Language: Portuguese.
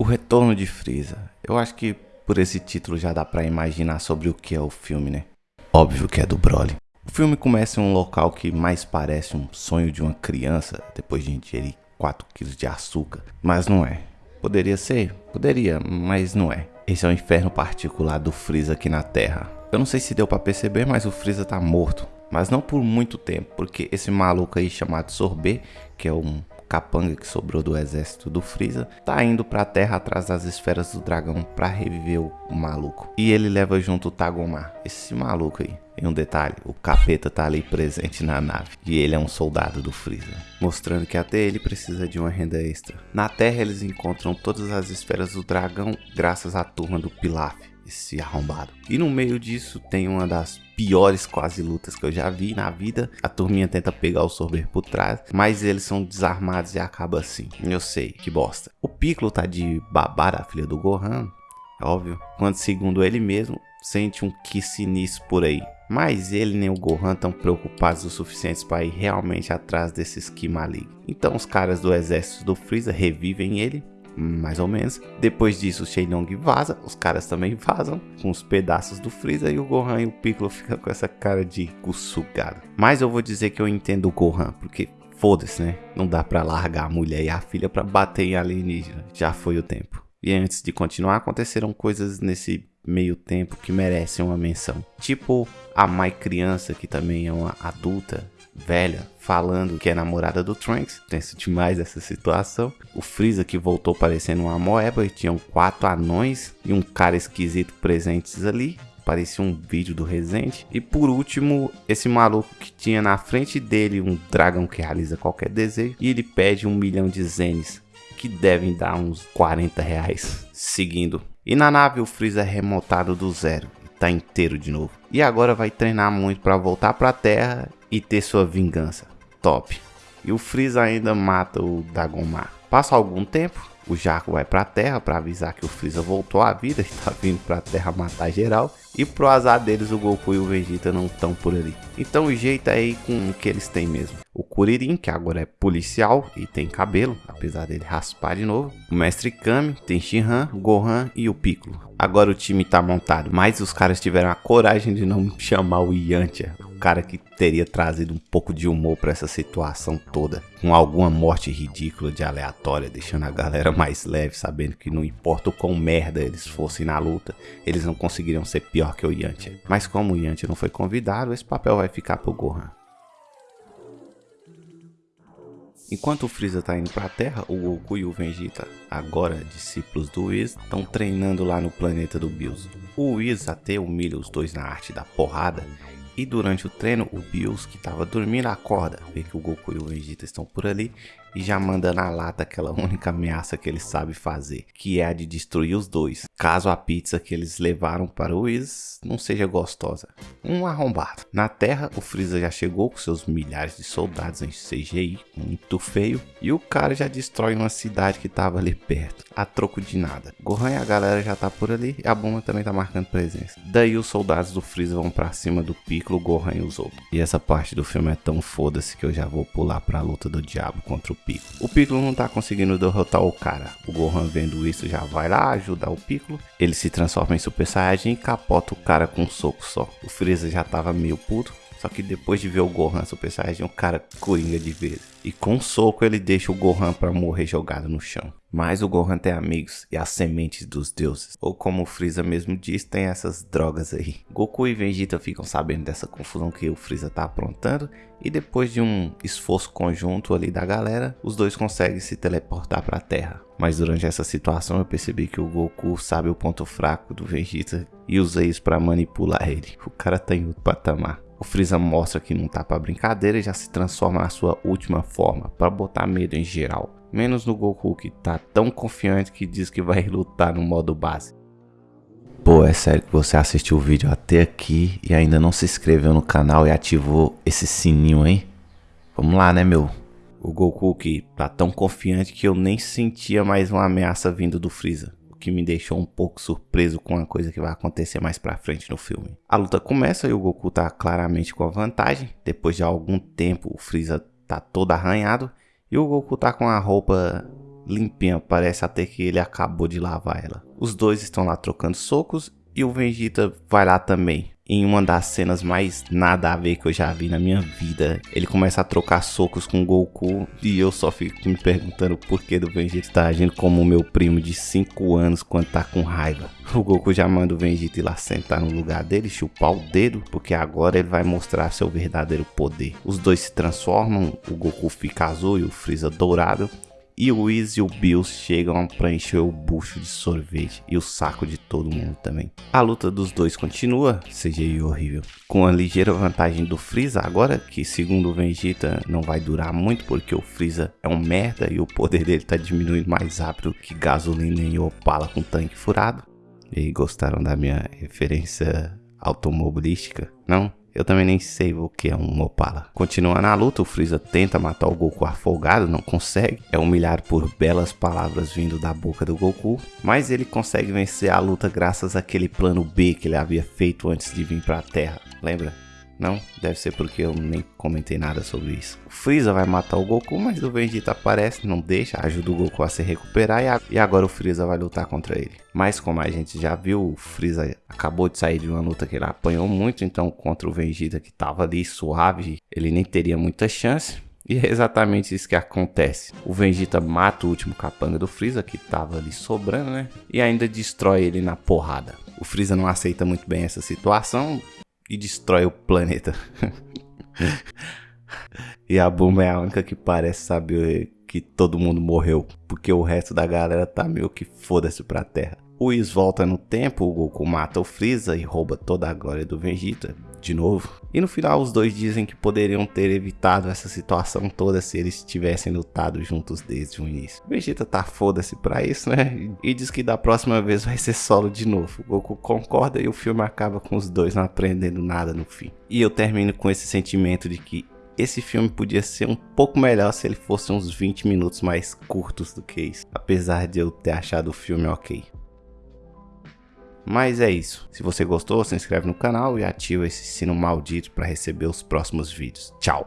O Retorno de Freeza. Eu acho que por esse título já dá pra imaginar sobre o que é o filme, né? Óbvio que é do Broly. O filme começa em um local que mais parece um sonho de uma criança depois de ingerir 4 kg de açúcar, mas não é. Poderia ser? Poderia, mas não é. Esse é o inferno particular do Freeza aqui na Terra. Eu não sei se deu para perceber, mas o Freeza tá morto. Mas não por muito tempo, porque esse maluco aí chamado Sorbet, que é um capanga que sobrou do exército do Freeza, tá indo pra terra atrás das esferas do dragão para reviver o, o, maluco. E ele leva junto o Tagomar, esse maluco aí. E um detalhe, o capeta tá ali presente na nave. E ele é um soldado do Freeza. Mostrando que até ele precisa de uma renda extra. Na Terra eles encontram todas as esferas do dragão graças à turma do Pilaf esse arrombado. E no meio disso tem uma das piores quase lutas que eu já vi na vida. A turminha tenta pegar o Sorber por trás, mas eles são desarmados e acaba assim. Eu sei, que bosta. O Piccolo tá de babá a filha do Gohan, é óbvio, quando segundo ele mesmo, sente um que sinistro por aí. Mas ele nem o Gohan estão preocupados o suficiente para ir realmente atrás desses Ki malignos. Então os caras do exército do Freeza revivem ele mais ou menos. Depois disso, o Shenlong vaza, os caras também vazam com os pedaços do Freeza e o Gohan e o Piccolo ficam com essa cara de cu sugado. Mas eu vou dizer que eu entendo o Gohan, porque foda-se, né? Não dá pra largar a mulher e a filha pra bater em alienígena. Já foi o tempo. E antes de continuar, aconteceram coisas nesse meio tempo que merecem uma menção. Tipo a Mai criança, que também é uma adulta, velha falando que é namorada do Trunks. Tenso demais essa situação. O Freeza que voltou parecendo uma moeba e tinham quatro anões e um cara esquisito presentes ali. Parecia um vídeo do Resident. E por último, esse maluco que tinha na frente dele um dragão que realiza qualquer desejo. E ele pede um milhão de zenes, que devem dar uns 40 reais, seguindo. E na nave o Freeza é remotado do zero, tá inteiro de novo. E agora vai treinar muito para voltar para a Terra e ter sua vingança. Top. E o Freeza ainda mata o Dagomar. Passa algum tempo, o Jaco vai pra Terra para avisar que o Freeza voltou à vida e tá vindo pra Terra matar geral. E pro azar deles, o Goku e o Vegeta não estão por ali. Então o jeito é aí com o que eles têm mesmo. O Kuririn, que agora é policial e tem cabelo, apesar dele raspar de novo. O Mestre Kami, tem Shinhan, Gohan e o Piccolo. Agora o time tá montado, mas os caras tiveram a coragem de não chamar o Yantia, cara que teria trazido um pouco de humor para essa situação toda, com alguma morte ridícula de aleatória, deixando a galera mais leve, sabendo que não importa o quão merda eles fossem na luta, eles não conseguiriam ser pior que o Yantia. Mas como o Yantia não foi convidado, esse papel vai ficar pro Gohan. Enquanto o Freeza tá indo pra Terra, o Goku e o Vegeta, agora discípulos do Whis, estão treinando lá no planeta do Bills. O Whis até humilha os dois na arte da porrada, e durante o treino, o Bills, que estava dormindo, acorda, vê que o Goku e o Vegeta estão por ali e já manda na lata aquela única ameaça que ele sabe fazer, que é a de destruir os dois, caso a pizza que eles levaram para o Whis não seja gostosa. Um arrombado. Na Terra, o Freeza já chegou com seus milhares de soldados em CGI, muito feio, e o cara já destrói uma cidade que estava ali perto, a troco de nada. Gohan e a galera já tá por ali, e a bomba também tá marcando presença. Daí os soldados do Freeza vão para cima do Piccolo, Gohan e os outros. E essa parte do filme é tão foda-se que eu já vou pular para a luta do diabo contra o Piccolo. O Piccolo não tá conseguindo derrotar o cara. O Gohan vendo isso já vai lá ajudar o Piccolo. Ele se transforma em Super Saiyajin e capota o cara com um soco só. O Freeza já tava meio puto. Só que depois de ver o Gohan Super Saiyajin, o cara coringa de vez. E com um soco ele deixa o Gohan para morrer jogado no chão. Mas o Gohan tem amigos e as sementes dos deuses. Ou como o Freeza mesmo diz, tem essas drogas aí. Goku e Vegeta ficam sabendo dessa confusão que o Freeza tá aprontando. E depois de um esforço conjunto ali da galera, os dois conseguem se teleportar para a Terra. Mas durante essa situação eu percebi que o Goku sabe o ponto fraco do Vegeta e usa isso para manipular ele. O cara tá em outro patamar. O Freeza mostra que não tá para brincadeira e já se transforma na sua última forma, para botar medo em geral. Menos no Goku que tá tão confiante que diz que vai lutar no modo base. Pô, é sério que você assistiu o vídeo até aqui e ainda não se inscreveu no canal e ativou esse sininho, hein? Vamos lá, né, meu? O Goku que tá tão confiante que eu nem sentia mais uma ameaça vindo do Freeza que me deixou um pouco surpreso com a coisa que vai acontecer mais pra frente no filme. A luta começa e o Goku tá claramente com a vantagem. Depois de algum tempo, o Freeza tá todo arranhado e o Goku tá com a roupa limpinha, parece até que ele acabou de lavar ela. Os dois estão lá trocando socos e o Vegeta vai lá também em uma das cenas mais nada a ver que eu já vi na minha vida. Ele começa a trocar socos com o Goku e eu só fico me perguntando por que do Vegeta tá agindo como o meu primo de 5 anos quando tá com raiva. O Goku já manda o Vegeta ir lá sentar no lugar dele, chupar o dedo, porque agora ele vai mostrar seu verdadeiro poder. Os dois se transformam, o Goku fica azul e o Freeza dourado e o Whis e o Bills chegam para encher o bucho de sorvete e o saco de todo mundo também. A luta dos dois continua, CGI horrível, com a ligeira vantagem do Freeza agora, que segundo o Vegeta não vai durar muito porque o Freeza é um merda e o poder dele tá diminuindo mais rápido que gasolina em Opala com tanque furado. E gostaram da minha referência automobilística? Não? Eu também nem sei o que é um Opala. Continuando a luta, o Freeza tenta matar o Goku afogado, não consegue. É humilhado por belas palavras vindo da boca do Goku. Mas ele consegue vencer a luta graças àquele plano B que ele havia feito antes de vir para a Terra. Lembra? Não, deve ser porque eu nem comentei nada sobre isso. O Freeza vai matar o Goku, mas o Vegeta aparece, não deixa, ajuda o Goku a se recuperar e, agora o Freeza vai lutar contra ele. Mas como a gente já viu, o Freeza acabou de sair de uma luta que ele apanhou muito, então contra o Vegeta que tava ali suave, ele nem teria muita chance. E é exatamente isso que acontece. O Vegeta mata o último capanga do Freeza, que tava ali sobrando, né? E ainda destrói ele na porrada. O Freeza não aceita muito bem essa situação, e destrói o planeta. e a Bulma é a única que parece saber que todo mundo morreu, porque o resto da galera tá meio que foda-se pra Terra. O Whis volta no tempo, o Goku mata o Freeza e rouba toda a glória do Vegeta, de novo. E no final os dois dizem que poderiam ter evitado essa situação toda se eles tivessem lutado juntos desde o início. Vegeta tá foda-se pra isso, né? E diz que da próxima vez vai ser solo de novo. O Goku concorda e o filme acaba com os dois não aprendendo nada no fim. E eu termino com esse sentimento de que esse filme podia ser um pouco melhor se ele fosse uns 20 minutos mais curtos do que isso. Apesar de eu ter achado o filme ok. Mas é isso. Se você gostou, se inscreve no canal e ativa esse sino maldito para receber os próximos vídeos. Tchau!